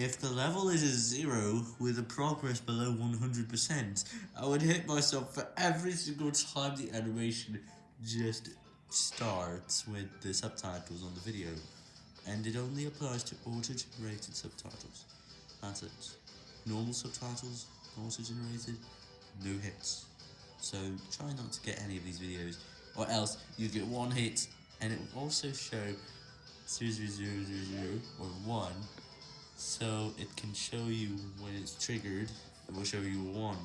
If the level is a zero with a progress below 100%, I would hit myself for every single time the animation just starts with the subtitles on the video, and it only applies to auto-generated subtitles. That's it. Normal subtitles, auto-generated, no hits. So try not to get any of these videos, or else you get one hit, and it will also show 00000 or 1, so it can show you when it's triggered, it will show you 1.